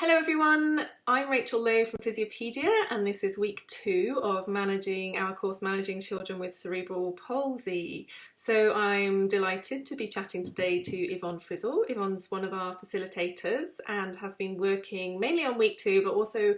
Hello everyone, I'm Rachel Lowe from Physiopedia and this is week two of managing our course Managing Children with Cerebral Palsy. So I'm delighted to be chatting today to Yvonne Frizzle. Yvonne's one of our facilitators and has been working mainly on week two but also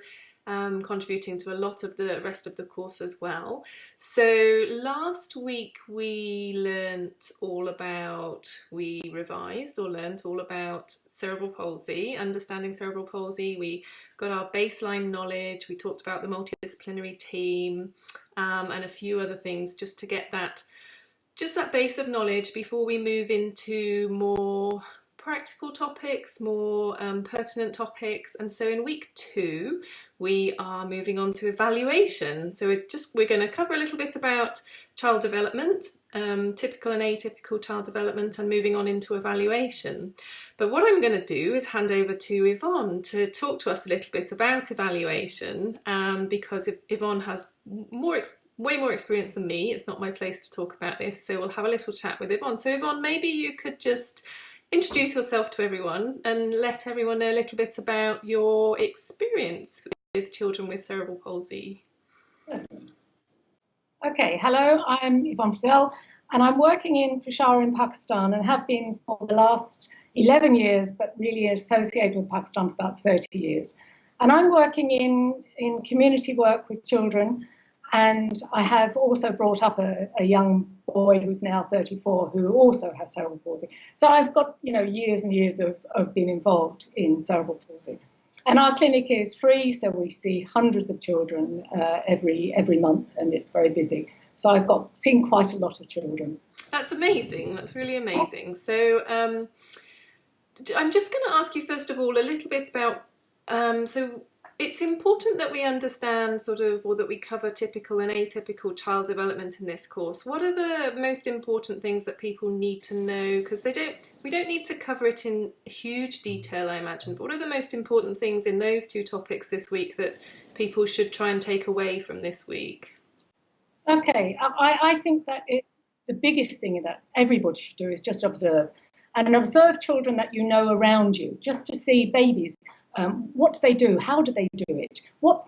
um, contributing to a lot of the rest of the course as well. So last week we learnt all about, we revised or learnt all about cerebral palsy, understanding cerebral palsy. We got our baseline knowledge, we talked about the multidisciplinary team um, and a few other things just to get that just that base of knowledge before we move into more practical topics, more um, pertinent topics. And so in week two, we are moving on to evaluation. So we're just, we're going to cover a little bit about child development, um, typical and atypical child development and moving on into evaluation. But what I'm going to do is hand over to Yvonne to talk to us a little bit about evaluation um, because Yvonne has more way more experience than me. It's not my place to talk about this, so we'll have a little chat with Yvonne. So Yvonne, maybe you could just introduce yourself to everyone and let everyone know a little bit about your experience with children with cerebral palsy. Okay, hello, I'm Yvonne Frizzle and I'm working in Peshawar in Pakistan and have been for the last 11 years, but really associated with Pakistan for about 30 years. And I'm working in, in community work with children and I have also brought up a, a, young boy who's now 34 who also has cerebral palsy. So I've got, you know, years and years of, of being involved in cerebral palsy. And our clinic is free, so we see hundreds of children uh, every every month, and it's very busy. So I've got seen quite a lot of children. That's amazing. That's really amazing. So um, I'm just going to ask you first of all a little bit about um, so it's important that we understand sort of, or that we cover typical and atypical child development in this course. What are the most important things that people need to know? Because they don't, we don't need to cover it in huge detail, I imagine. But what are the most important things in those two topics this week that people should try and take away from this week? Okay, I, I think that it, the biggest thing that everybody should do is just observe and observe children that you know around you, just to see babies um, what do they do? How do they do it? What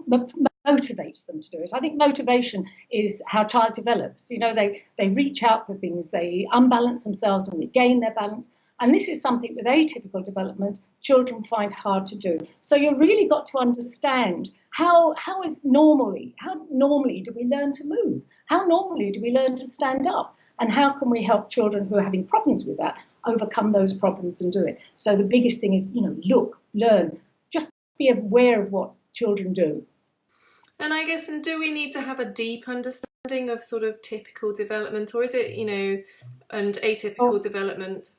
motivates them to do it? I think motivation is how child develops. You know, they, they reach out for things, they unbalance themselves and regain their balance. And this is something with atypical development children find hard to do. So you've really got to understand how, how is normally, how normally do we learn to move? How normally do we learn to stand up? And how can we help children who are having problems with that overcome those problems and do it? So the biggest thing is, you know, look, learn, be aware of what children do. And I guess, and do we need to have a deep understanding of sort of typical development, or is it, you know, and atypical oh, development?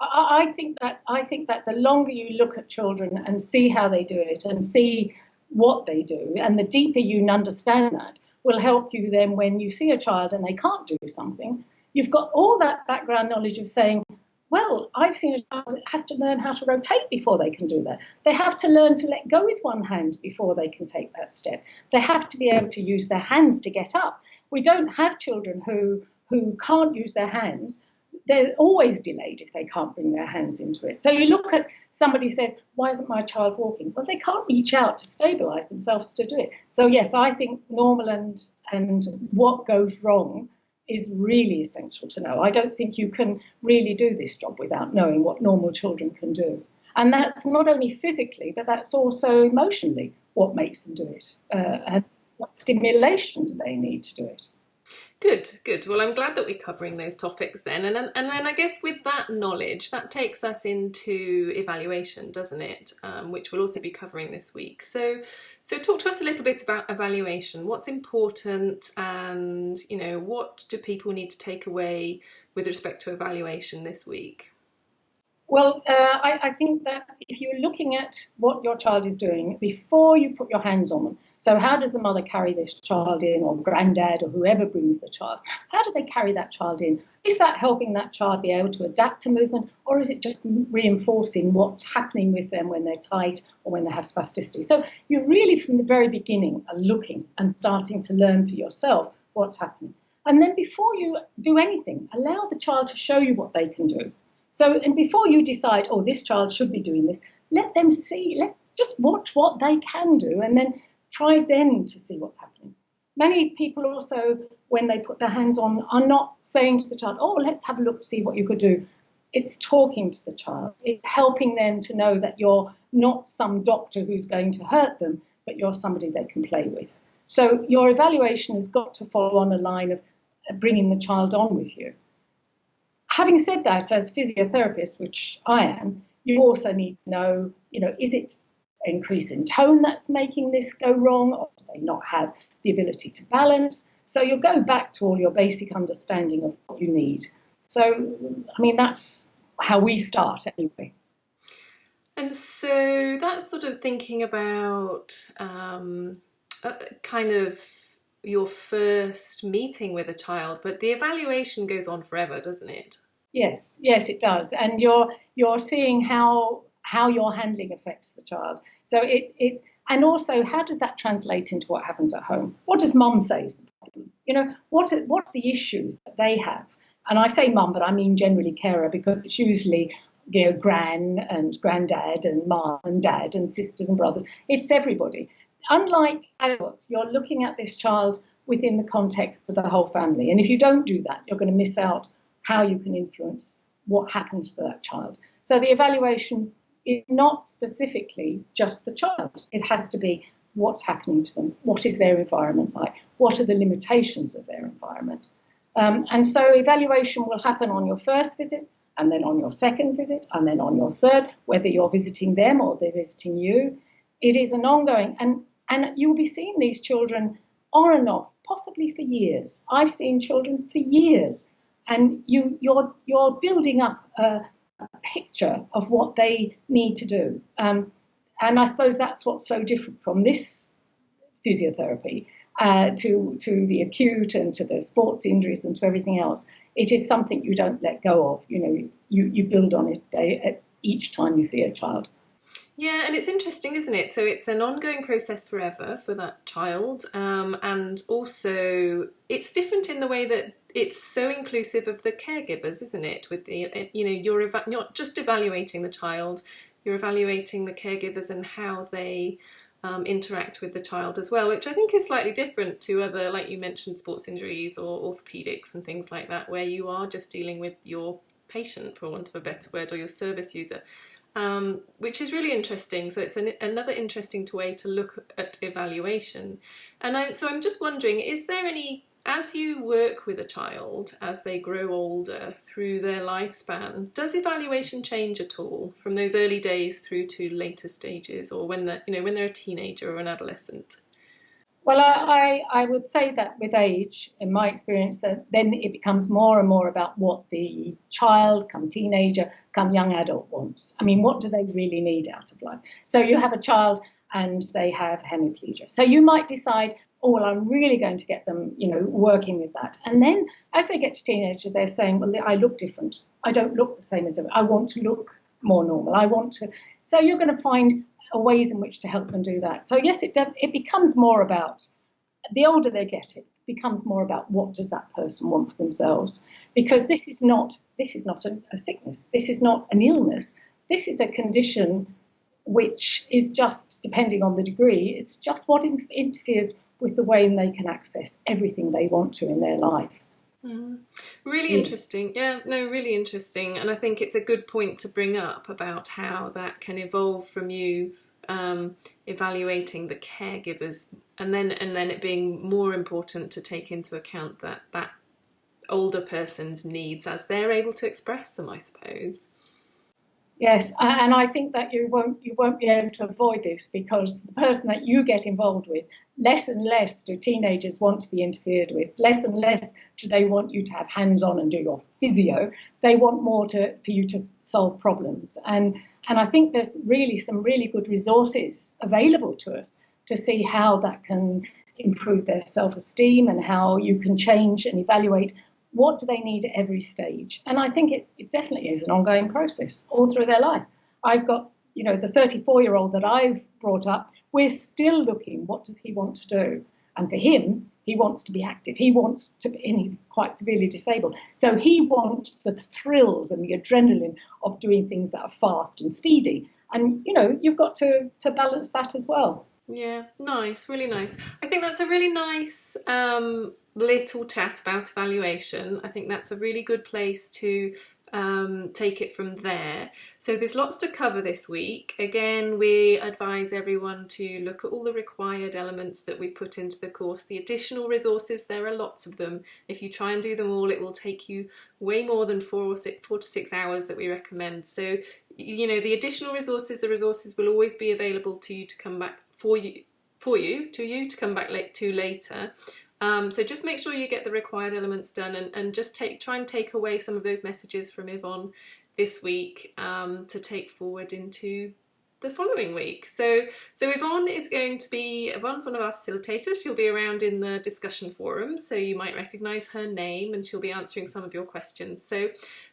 I, I think that I think that the longer you look at children and see how they do it and see what they do, and the deeper you understand that, will help you then when you see a child and they can't do something. You've got all that background knowledge of saying, well, I've seen a child that has to learn how to rotate before they can do that. They have to learn to let go with one hand before they can take that step. They have to be able to use their hands to get up. We don't have children who, who can't use their hands. They're always delayed if they can't bring their hands into it. So you look at somebody says, why isn't my child walking? Well, they can't reach out to stabilize themselves to do it. So yes, I think normal and, and what goes wrong is really essential to know. I don't think you can really do this job without knowing what normal children can do. And that's not only physically, but that's also emotionally what makes them do it. Uh, and what stimulation do they need to do it? Good, good. Well, I'm glad that we're covering those topics then. And, and then I guess with that knowledge, that takes us into evaluation, doesn't it? Um, which we'll also be covering this week. So, so talk to us a little bit about evaluation. What's important and, you know, what do people need to take away with respect to evaluation this week? Well, uh, I, I, think that if you're looking at what your child is doing before you put your hands on them, so how does the mother carry this child in, or granddad, or whoever brings the child? How do they carry that child in? Is that helping that child be able to adapt to movement, or is it just reinforcing what's happening with them when they're tight or when they have spasticity? So you really, from the very beginning, are looking and starting to learn for yourself what's happening. And then before you do anything, allow the child to show you what they can do. So, and before you decide, oh, this child should be doing this, let them see, let just watch what they can do and then try then to see what's happening. Many people also, when they put their hands on, are not saying to the child, oh, let's have a look, see what you could do. It's talking to the child. It's helping them to know that you're not some doctor who's going to hurt them, but you're somebody they can play with. So your evaluation has got to follow on a line of bringing the child on with you. Having said that, as physiotherapist, which I am, you also need to know, you know, is it increase in tone that's making this go wrong, or do they not have the ability to balance? So you'll go back to all your basic understanding of what you need. So, I mean, that's how we start anyway. And so that's sort of thinking about um, kind of your first meeting with a child, but the evaluation goes on forever, doesn't it? Yes, yes, it does. And you're you're seeing how how your handling affects the child. So it it and also how does that translate into what happens at home? What does mum say is the problem? You know, what are, what are the issues that they have? And I say mum, but I mean generally carer because it's usually you know gran and granddad and mum and dad and sisters and brothers. It's everybody. Unlike adults, you're looking at this child within the context of the whole family. And if you don't do that, you're going to miss out how you can influence what happens to that child. So the evaluation is not specifically just the child. It has to be what's happening to them, what is their environment like, what are the limitations of their environment. Um, and so evaluation will happen on your first visit, and then on your second visit, and then on your third, whether you're visiting them or they're visiting you. It is an ongoing, and, and you'll be seeing these children on and off, possibly for years. I've seen children for years and you you're you're building up a, a picture of what they need to do. Um, and I suppose that's what's so different from this physiotherapy uh, to to the acute and to the sports injuries and to everything else. It is something you don't let go of. You know, you you build on it day, each time you see a child. Yeah, and it's interesting, isn't it? So it's an ongoing process forever for that child, um, and also it's different in the way that it's so inclusive of the caregivers, isn't it? With the you know you're not just evaluating the child, you're evaluating the caregivers and how they um, interact with the child as well, which I think is slightly different to other, like you mentioned, sports injuries or orthopedics and things like that, where you are just dealing with your patient, for want of a better word, or your service user um, which is really interesting. So it's an, another interesting way to look at evaluation. And I, so I'm just wondering, is there any, as you work with a child as they grow older through their lifespan, does evaluation change at all from those early days through to later stages or when they're, you know, when they're a teenager or an adolescent? Well, I, I, would say that with age, in my experience, that then it becomes more and more about what the child, come teenager, come young adult wants. I mean, what do they really need out of life? So you have a child and they have hemiplegia. So you might decide, oh, well, I'm really going to get them, you know, working with that. And then as they get to teenager, they're saying, well, I look different. I don't look the same as them. I want to look more normal. I want to. So you're going to find ways in which to help them do that. So yes, it it becomes more about the older they get, it becomes more about what does that person want for themselves. Because this is not this is not a, a sickness. This is not an illness. This is a condition which is just depending on the degree. It's just what in, interferes with the way they can access everything they want to in their life. Mm. Really yeah. interesting. Yeah, no, really interesting. And I think it's a good point to bring up about how that can evolve from you um, evaluating the caregivers and then and then it being more important to take into account that that older person's needs as they're able to express them, I suppose. Yes, and I think that you won't you won't be able to avoid this because the person that you get involved with, less and less do teenagers want to be interfered with. Less and less do they want you to have hands on and do your physio. They want more to for you to solve problems. And and I think there's really some really good resources available to us to see how that can improve their self-esteem and how you can change and evaluate what do they need at every stage? And I think it, it definitely is an ongoing process all through their life. I've got, you know, the 34 year old that I've brought up, we're still looking, what does he want to do? And for him, he wants to be active. He wants to, be and he's quite severely disabled. So he wants the thrills and the adrenaline of doing things that are fast and speedy. and you know you've got to to balance that as well. Yeah, nice, really nice. I think that's a really nice um, little chat about evaluation. I think that's a really good place to um, take it from there. So there's lots to cover this week. Again, we advise everyone to look at all the required elements that we put into the course. The additional resources, there are lots of them. If you try and do them all, it will take you way more than four or six, four to six hours that we recommend. So, you know, the additional resources, the resources will always be available to you to come back for you, for you, to you to come back late to later. Um, so just make sure you get the required elements done and, and just take try and take away some of those messages from Yvonne this week um, to take forward into the following week. So, so Yvonne is going to be, Yvonne's one of our facilitators. She'll be around in the discussion forum, so you might recognise her name and she'll be answering some of your questions. So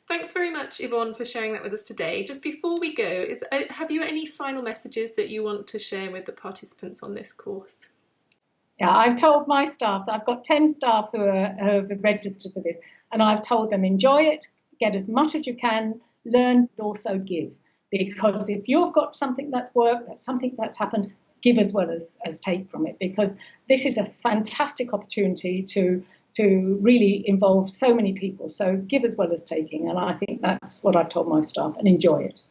thanks very much, Yvonne, for sharing that with us today. Just before we go, is, uh, have you any final messages that you want to share with the participants on this course? Yeah, I've told my staff, I've got 10 staff who, are, have registered for this, and I've told them enjoy it, get as much as you can, learn, but also give. Because if you've got something that's worked, that's something that's happened, give as well as, as take from it. Because this is a fantastic opportunity to to really involve so many people. So give as well as taking, and I think that's what I've told my staff, and enjoy it.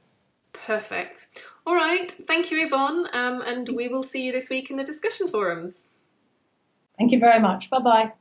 Perfect. All right, thank you, Yvonne, um, and we will see you this week in the discussion forums. Thank you very much. Bye bye.